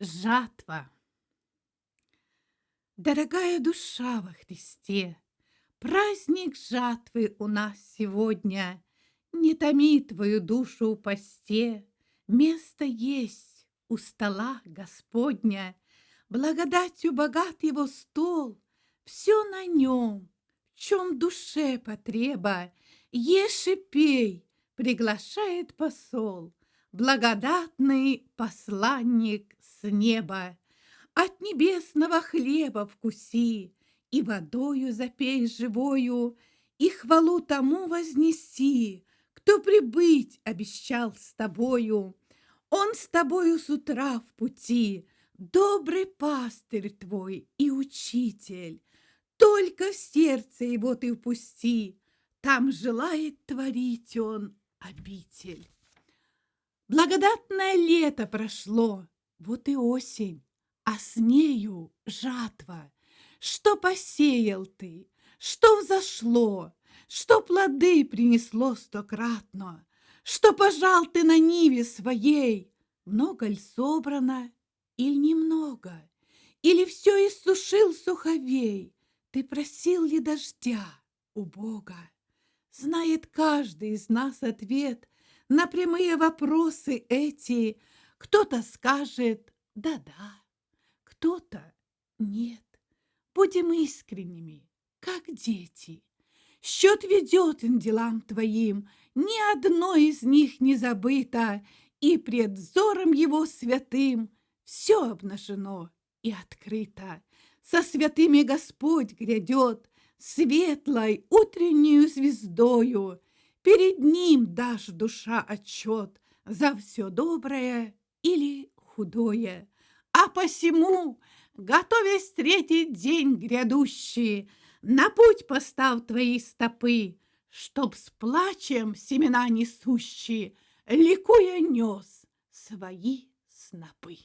Жатва. Дорогая душа во Христе, Праздник жатвы у нас сегодня. Не томи твою душу у посте, Место есть у стола Господня. Благодатью богат его стол, Все на нем, в чем душе потреба. Ешь и пей, приглашает посол благодатный посланник с неба. От небесного хлеба вкуси, и водою запей живою, и хвалу тому вознеси, кто прибыть обещал с тобою. Он с тобою с утра в пути, добрый пастырь твой и учитель. Только в сердце его ты впусти, там желает творить он обитель. Благодатное лето прошло, вот и осень, а с нею жатва. Что посеял ты, что взошло, что плоды принесло стократно, что пожал ты на ниве своей, много ли собрано или немного, или все иссушил суховей, ты просил ли дождя у Бога? Знает каждый из нас ответ на прямые вопросы эти кто-то скажет «да-да», кто-то «нет». Будем искренними, как дети. Счет ведет им делам твоим, ни одно из них не забыто, и пред взором его святым все обнажено и открыто. Со святыми Господь грядет, светлой утреннюю звездою, Перед ним дашь душа отчет за все доброе или худое. А посему, готовясь встретить день грядущий, на путь постав твои стопы, чтоб с плачем семена несущие, ликуя нес свои снопы.